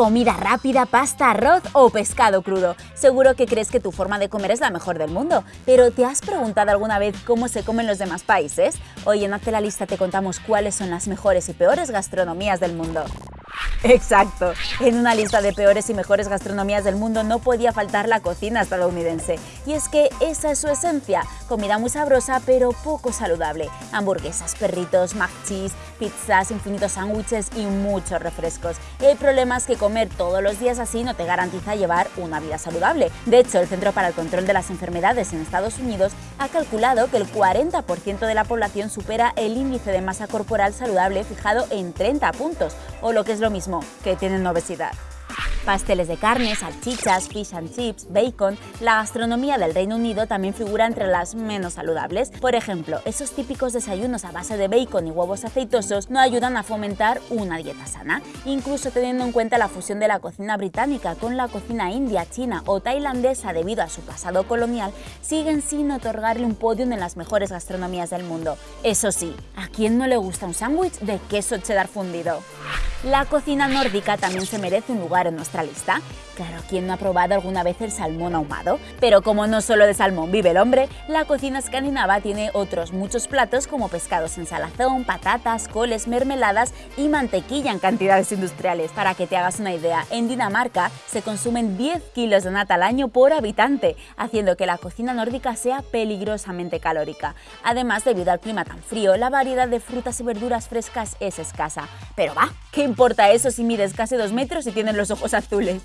comida rápida, pasta, arroz o pescado crudo. Seguro que crees que tu forma de comer es la mejor del mundo, pero ¿te has preguntado alguna vez cómo se comen los demás países? Hoy en Hazte la Lista te contamos cuáles son las mejores y peores gastronomías del mundo. Exacto. En una lista de peores y mejores gastronomías del mundo no podía faltar la cocina estadounidense. Y es que esa es su esencia, comida muy sabrosa pero poco saludable. Hamburguesas, perritos, mac cheese, pizzas, infinitos sándwiches y muchos refrescos. El problema es que comer todos los días así no te garantiza llevar una vida saludable. De hecho, el Centro para el Control de las Enfermedades en Estados Unidos ha calculado que el 40% de la población supera el índice de masa corporal saludable fijado en 30 puntos, o lo que es lo mismo, que tienen obesidad. Pasteles de carne, salchichas, fish and chips, bacon, la gastronomía del Reino Unido también figura entre las menos saludables. Por ejemplo, esos típicos desayunos a base de bacon y huevos aceitosos no ayudan a fomentar una dieta sana, incluso teniendo en cuenta la fusión de la cocina británica con la cocina india, china o tailandesa debido a su pasado colonial, siguen sin otorgarle un podio en las mejores gastronomías del mundo. Eso sí, ¿a quién no le gusta un sándwich de queso cheddar fundido? La cocina nórdica también se merece un lugar en nuestra lista. Claro, ¿quién no ha probado alguna vez el salmón ahumado? Pero como no solo de salmón vive el hombre, la cocina escandinava tiene otros muchos platos como pescados en salazón, patatas, coles, mermeladas y mantequilla en cantidades industriales. Para que te hagas una idea, en Dinamarca se consumen 10 kilos de nata al año por habitante, haciendo que la cocina nórdica sea peligrosamente calórica. Además, debido al clima tan frío, la variedad de frutas y verduras frescas es escasa. Pero va, ¿qué importa eso si mides casi 2 metros y tienes los ojos azules?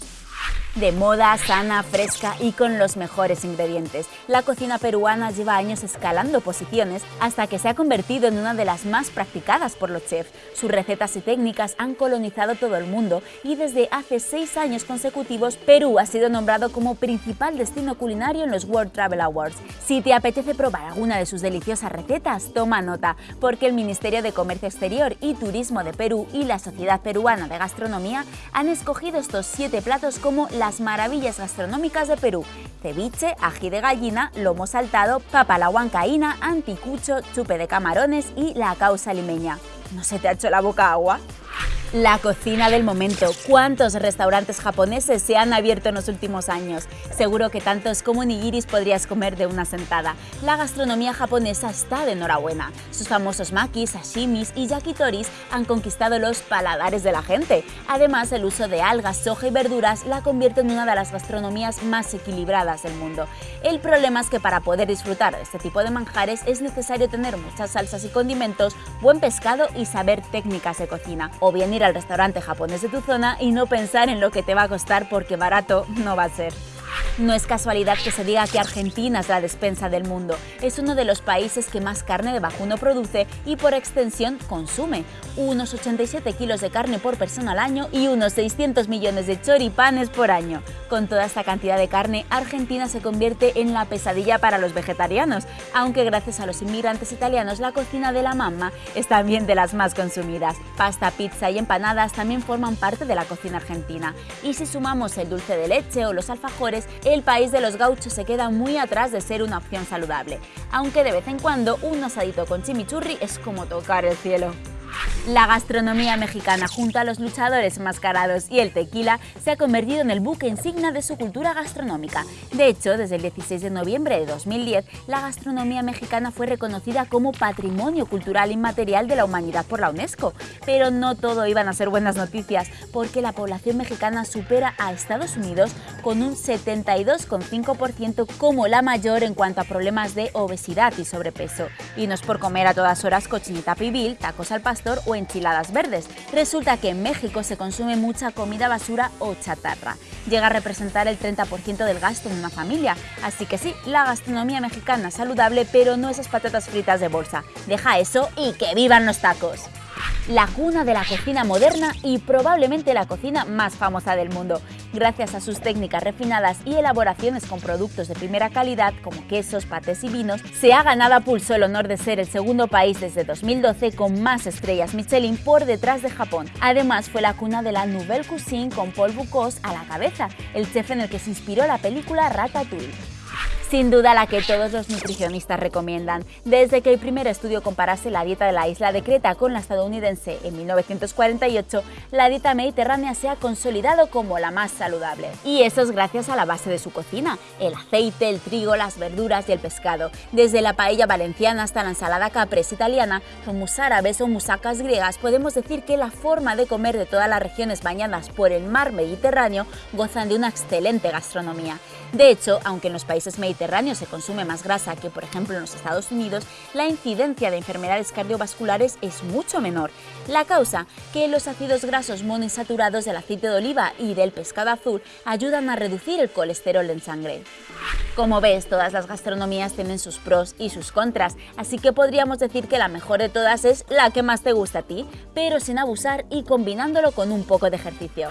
De moda, sana, fresca y con los mejores ingredientes. La cocina peruana lleva años escalando posiciones hasta que se ha convertido en una de las más practicadas por los chefs. Sus recetas y técnicas han colonizado todo el mundo y desde hace seis años consecutivos Perú ha sido nombrado como principal destino culinario en los World Travel Awards. Si te apetece probar alguna de sus deliciosas recetas, toma nota, porque el Ministerio de Comercio Exterior y Turismo de Perú y la Sociedad Peruana de Gastronomía han escogido estos siete platos como las maravillas gastronómicas de Perú. Ceviche, ají de gallina, lomo saltado, papa anticucho, chupe de camarones y la causa limeña. ¿No se te ha hecho la boca agua? La cocina del momento. ¿Cuántos restaurantes japoneses se han abierto en los últimos años? Seguro que tantos como nigiris podrías comer de una sentada. La gastronomía japonesa está de enhorabuena. Sus famosos makis, sashimis y yakitoris han conquistado los paladares de la gente. Además, el uso de algas, soja y verduras la convierte en una de las gastronomías más equilibradas del mundo. El problema es que para poder disfrutar de este tipo de manjares es necesario tener muchas salsas y condimentos, buen pescado y saber técnicas de cocina. O bien ir al restaurante japonés de tu zona y no pensar en lo que te va a costar porque barato no va a ser. No es casualidad que se diga que Argentina es la despensa del mundo. Es uno de los países que más carne de vacuno produce y por extensión consume. Unos 87 kilos de carne por persona al año y unos 600 millones de choripanes por año. Con toda esta cantidad de carne, Argentina se convierte en la pesadilla para los vegetarianos, aunque gracias a los inmigrantes italianos la cocina de la mamma es también de las más consumidas. Pasta, pizza y empanadas también forman parte de la cocina argentina. Y si sumamos el dulce de leche o los alfajores, el país de los gauchos se queda muy atrás de ser una opción saludable, aunque de vez en cuando un asadito con chimichurri es como tocar el cielo. La gastronomía mexicana junto a los luchadores mascarados y el tequila se ha convertido en el buque insignia de su cultura gastronómica. De hecho, desde el 16 de noviembre de 2010, la gastronomía mexicana fue reconocida como Patrimonio Cultural Inmaterial de la Humanidad por la UNESCO. Pero no todo iban a ser buenas noticias, porque la población mexicana supera a Estados Unidos con un 72,5% como la mayor en cuanto a problemas de obesidad y sobrepeso. Y no es por comer a todas horas cochinita pibil, tacos al pastor o enchiladas verdes. Resulta que en México se consume mucha comida basura o chatarra. Llega a representar el 30% del gasto en una familia. Así que sí, la gastronomía mexicana es saludable, pero no esas patatas fritas de bolsa. Deja eso y que vivan los tacos la cuna de la cocina moderna y probablemente la cocina más famosa del mundo. Gracias a sus técnicas refinadas y elaboraciones con productos de primera calidad como quesos, patés y vinos, se ha ganado a pulso el honor de ser el segundo país desde 2012 con más estrellas Michelin por detrás de Japón. Además fue la cuna de la Nouvelle Cuisine con Paul Bocuse a la cabeza, el chef en el que se inspiró la película Ratatouille. Sin duda la que todos los nutricionistas recomiendan. Desde que el primer estudio comparase la dieta de la isla de Creta con la estadounidense en 1948, la dieta mediterránea se ha consolidado como la más saludable. Y eso es gracias a la base de su cocina, el aceite, el trigo, las verduras y el pescado. Desde la paella valenciana hasta la ensalada caprese italiana, humus árabes o musacas griegas, podemos decir que la forma de comer de todas las regiones bañadas por el mar Mediterráneo gozan de una excelente gastronomía. De hecho, aunque en los países mediterráneos se consume más grasa que, por ejemplo, en los Estados Unidos, la incidencia de enfermedades cardiovasculares es mucho menor. La causa, que los ácidos grasos monoinsaturados del aceite de oliva y del pescado azul ayudan a reducir el colesterol en sangre. Como ves, todas las gastronomías tienen sus pros y sus contras, así que podríamos decir que la mejor de todas es la que más te gusta a ti, pero sin abusar y combinándolo con un poco de ejercicio.